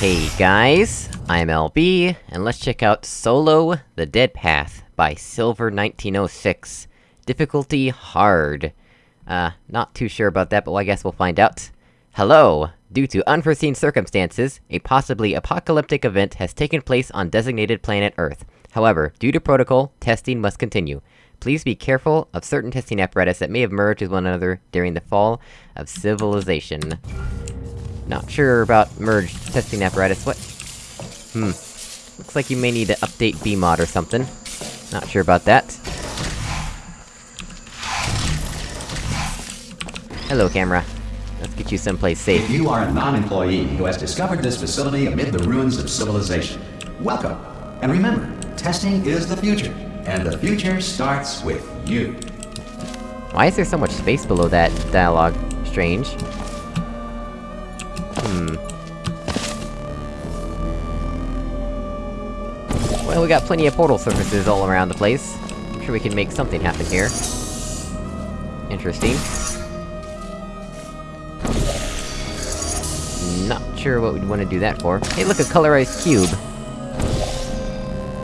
Hey guys, I'm LB, and let's check out Solo The Dead Path by Silver1906. Difficulty hard. Uh, not too sure about that, but I guess we'll find out. Hello! Due to unforeseen circumstances, a possibly apocalyptic event has taken place on designated planet Earth. However, due to protocol, testing must continue. Please be careful of certain testing apparatus that may have merged with one another during the fall of civilization. Not sure about merged testing apparatus, what? Hmm. Looks like you may need to update BEEmod or something. Not sure about that. Hello, camera. Let's get you someplace safe. If you are a non-employee who has discovered this facility amid the ruins of civilization, welcome. And remember, testing is the future, and the future starts with you. Why is there so much space below that dialogue? Strange. We got plenty of portal surfaces all around the place. I'm sure we can make something happen here. Interesting. Not sure what we'd want to do that for. Hey look, a colorized cube!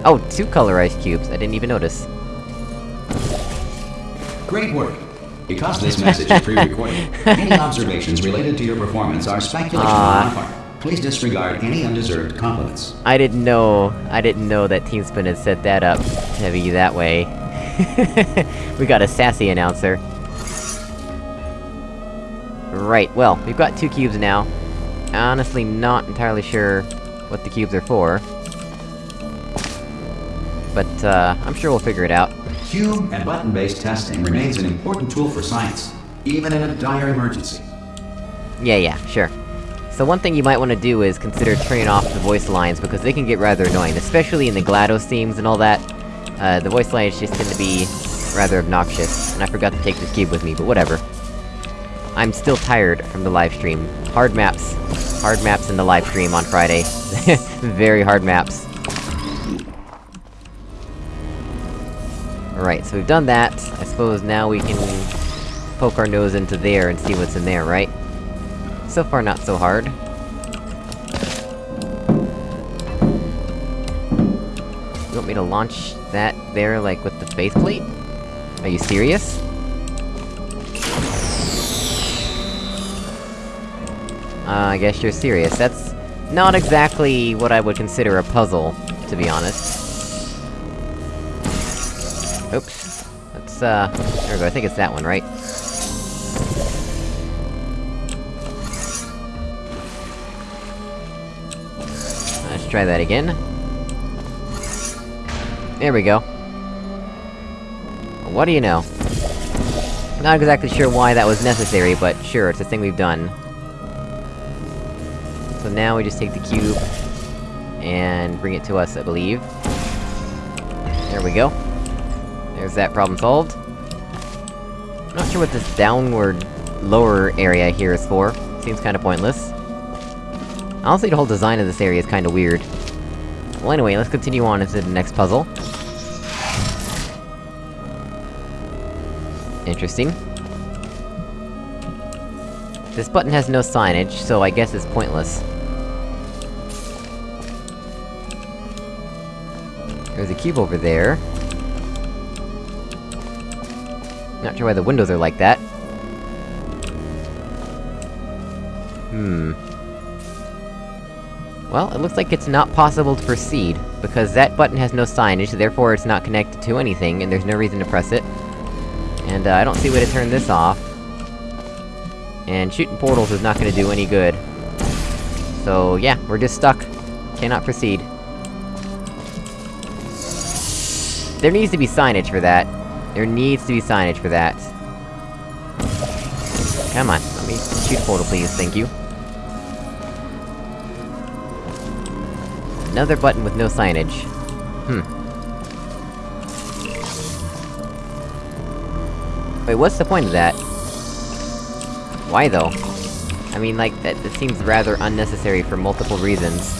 Oh, two colorized cubes, I didn't even notice. Great work. Because this message is pre-recorded, any observations related to your performance are speculation on our part. Please disregard any undeserved compliments. I didn't know- I didn't know that TeamSpin had set that up to be that way. we got a sassy announcer. Right, well, we've got two cubes now. Honestly, not entirely sure what the cubes are for. But, uh, I'm sure we'll figure it out. Cube and button-based testing remains an important tool for science, even in a dire emergency. Yeah, yeah, sure. So one thing you might want to do is consider turning off the voice lines, because they can get rather annoying, especially in the GLaDOS themes and all that. Uh, the voice lines just tend to be... rather obnoxious, and I forgot to take this cube with me, but whatever. I'm still tired from the livestream. Hard maps. Hard maps in the livestream on Friday. Very hard maps. Alright, so we've done that. I suppose now we can... poke our nose into there and see what's in there, right? So far not so hard. You want me to launch that there, like, with the faceplate? Are you serious? Uh, I guess you're serious. That's... not exactly what I would consider a puzzle, to be honest. Oops. Let's, uh... There we go, I think it's that one, right? Try that again. There we go. What do you know? Not exactly sure why that was necessary, but sure, it's a thing we've done. So now we just take the cube... and bring it to us, I believe. There we go. There's that problem solved. I'm not sure what this downward, lower area here is for. Seems kinda pointless. Honestly, the whole design of this area is kinda weird. Well anyway, let's continue on into the next puzzle. Interesting. This button has no signage, so I guess it's pointless. There's a cube over there. Not sure why the windows are like that. Hmm... Well, it looks like it's not possible to proceed, because that button has no signage, therefore it's not connected to anything, and there's no reason to press it. And, uh, I don't see a way to turn this off. And shooting portals is not gonna do any good. So, yeah, we're just stuck. Cannot proceed. There needs to be signage for that. There needs to be signage for that. Come on, let me shoot a portal please, thank you. Another button with no signage. Hmm. Wait, what's the point of that? Why though? I mean, like, that, that seems rather unnecessary for multiple reasons.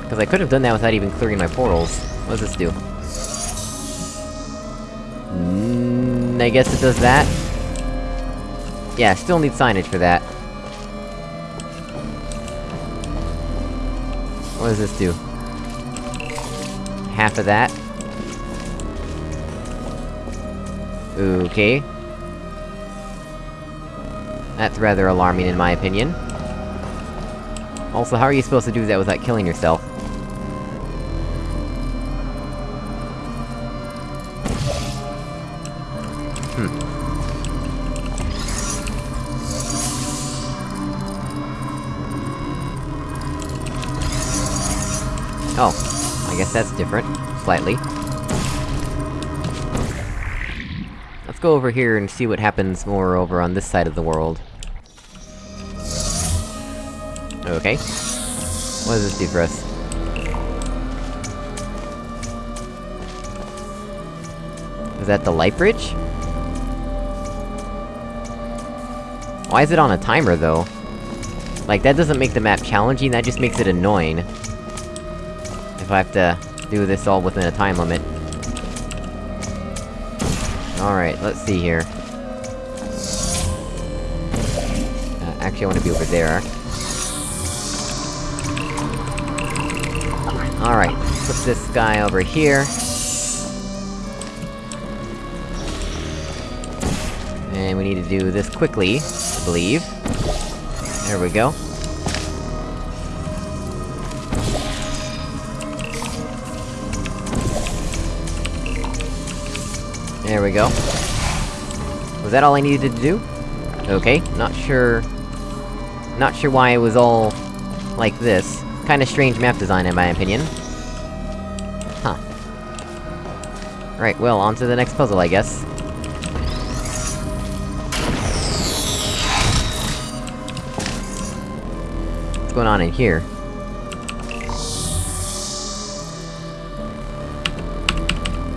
Because I could have done that without even clearing my portals. What does this do? Mm, I guess it does that? Yeah, still need signage for that. What does this do? Half of that? Okay. That's rather alarming in my opinion. Also, how are you supposed to do that without killing yourself? I guess that's different. Slightly. Let's go over here and see what happens more over on this side of the world. Okay. What does this do for us? Is that the light bridge? Why is it on a timer, though? Like, that doesn't make the map challenging, that just makes it annoying. If I have to do this all within a time limit. Alright, let's see here. Uh, actually, I want to be over there. Alright, put this guy over here. And we need to do this quickly, I believe. There we go. There we go. Was that all I needed to do? Okay, not sure... Not sure why it was all... like this. Kinda strange map design, in my opinion. Huh. Right, well, on to the next puzzle, I guess. What's going on in here?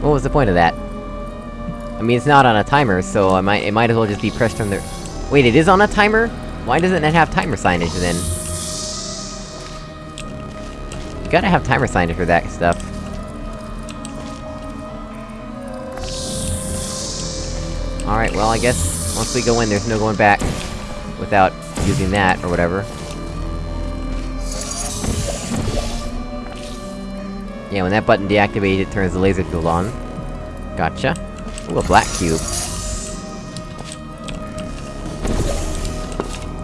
What was the point of that? I mean, it's not on a timer, so I might- it might as well just be pressed from the- Wait, it is on a timer? Why doesn't it have timer signage, then? You gotta have timer signage for that stuff. Alright, well, I guess once we go in, there's no going back without using that, or whatever. Yeah, when that button deactivates, it turns the laser field on. Gotcha. Ooh, a black cube.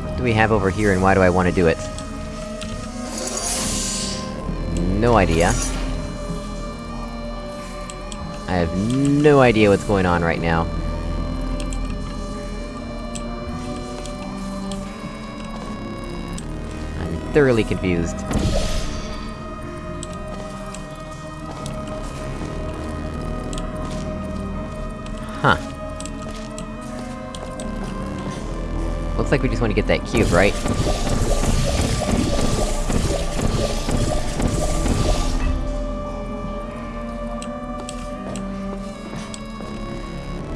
What do we have over here, and why do I want to do it? No idea. I have no idea what's going on right now. I'm thoroughly confused. Looks like we just want to get that cube, right?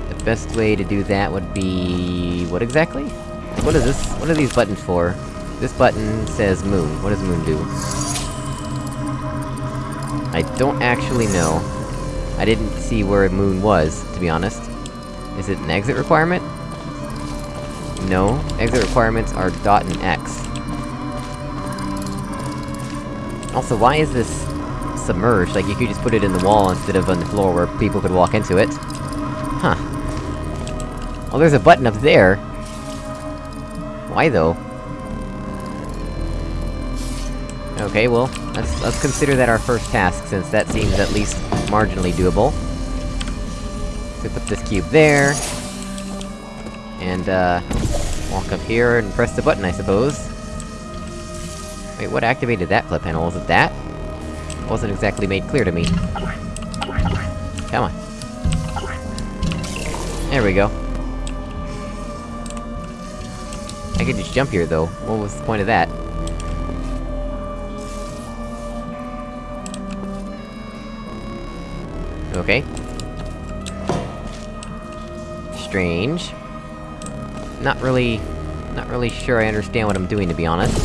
The best way to do that would be... what exactly? What is this? What are these buttons for? This button says moon. What does moon do? I don't actually know. I didn't see where moon was, to be honest. Is it an exit requirement? No. Exit requirements are dot and X. Also, why is this... submerged? Like, you could just put it in the wall instead of on the floor where people could walk into it. Huh. Oh, there's a button up there! Why, though? Okay, well, let's- let's consider that our first task, since that seems at least marginally doable. So put this cube there... And, uh... Walk up here and press the button, I suppose. Wait, what activated that flip panel? Was it that? Wasn't exactly made clear to me. Come on. There we go. I could just jump here, though. What was the point of that? Okay. Strange. Not really... Not really sure I understand what I'm doing, to be honest.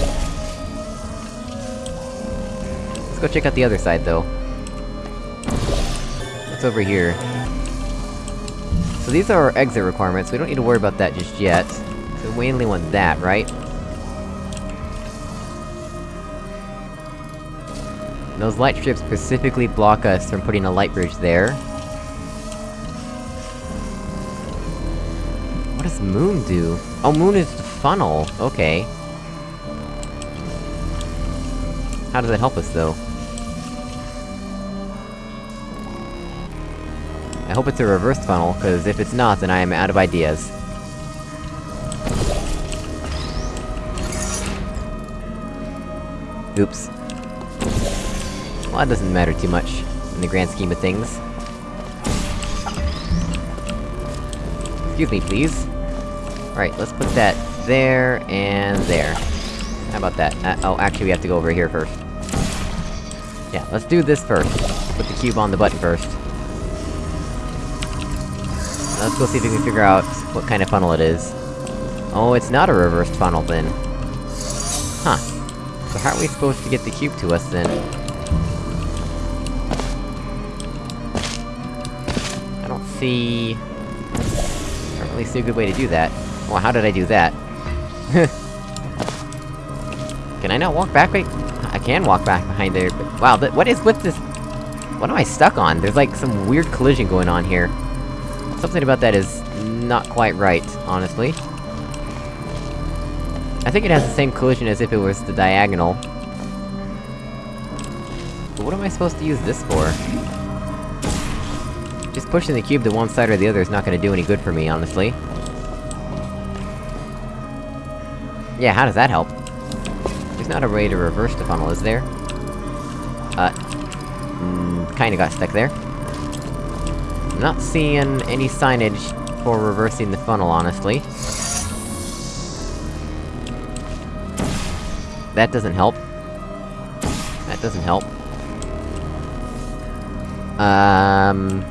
Let's go check out the other side, though. What's over here? So these are our exit requirements, we don't need to worry about that just yet. So we only want that, right? Those light strips specifically block us from putting a light bridge there. Moon do? Oh, Moon is the funnel! Okay. How does that help us, though? I hope it's a reversed funnel, cause if it's not, then I am out of ideas. Oops. Well, that doesn't matter too much, in the grand scheme of things. Excuse me, please. Alright, let's put that there, and there. How about that? Uh, oh, actually we have to go over here first. Yeah, let's do this first. Put the cube on the button first. Let's go see if we can figure out what kind of funnel it is. Oh, it's not a reversed funnel, then. Huh. So how are we supposed to get the cube to us, then? I don't see... I don't really see a good way to do that. Well, how did I do that? can I not walk back? Wait, I can walk back behind there, but... Wow, what is with this... What am I stuck on? There's like some weird collision going on here. Something about that is not quite right, honestly. I think it has the same collision as if it was the diagonal. But what am I supposed to use this for? Just pushing the cube to one side or the other is not gonna do any good for me, honestly. Yeah, how does that help? There's not a way to reverse the funnel, is there? Uh... Mm, kinda got stuck there. I'm not seeing any signage for reversing the funnel, honestly. That doesn't help. That doesn't help. Um...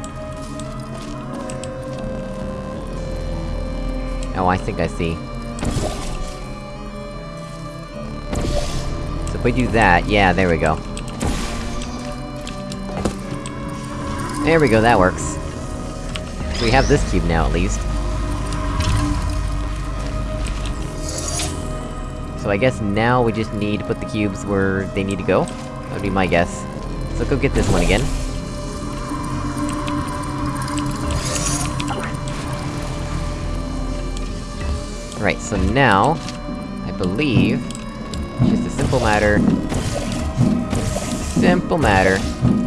Oh, I think I see. If we do that, yeah, there we go. There we go, that works. We have this cube now, at least. So I guess now we just need to put the cubes where they need to go? That would be my guess. So go get this one again. Right, so now... I believe... It's just a simple matter... Simple matter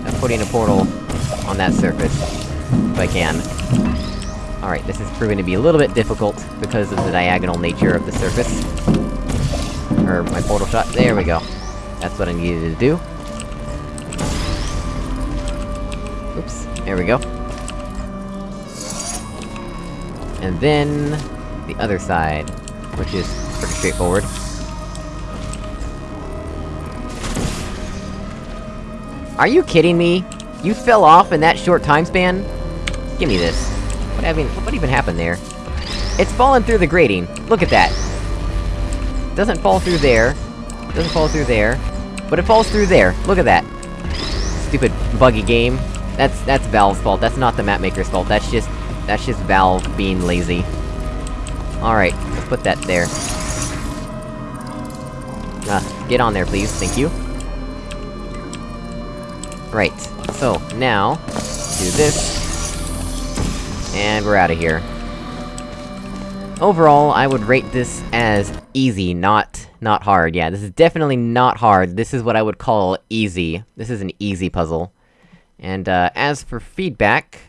of putting a portal on that surface. If I can. Alright, this is proving to be a little bit difficult, because of the diagonal nature of the surface. Or my portal shot, there we go. That's what I needed to do. Oops, there we go. And then... the other side, which is pretty straightforward. Are you kidding me? You fell off in that short time span? Give me this. What, I mean, what even happened there? It's fallen through the grating! Look at that! Doesn't fall through there. Doesn't fall through there. But it falls through there! Look at that! Stupid, buggy game. That's- that's Valve's fault, that's not the mapmaker's fault, that's just- that's just Valve being lazy. Alright, let's put that there. Uh, get on there, please, thank you. Right, so, now... Do this... And we're out of here. Overall, I would rate this as easy, not- not hard. Yeah, this is definitely not hard, this is what I would call easy. This is an easy puzzle. And, uh, as for feedback...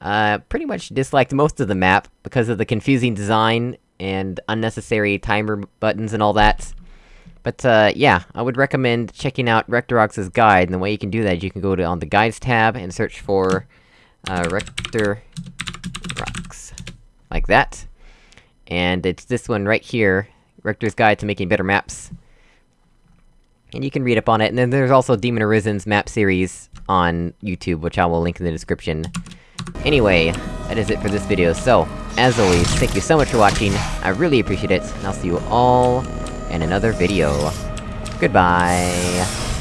Uh, pretty much disliked most of the map, because of the confusing design, and unnecessary timer buttons and all that. But, uh, yeah, I would recommend checking out Rectorox's guide, and the way you can do that is you can go to on the Guides tab, and search for, uh, Rector... Rocks. Like that. And it's this one right here, Rector's Guide to Making Better Maps. And you can read up on it, and then there's also Demon Arisen's map series on YouTube, which I will link in the description. Anyway, that is it for this video, so, as always, thank you so much for watching, I really appreciate it, and I'll see you all in another video. Goodbye!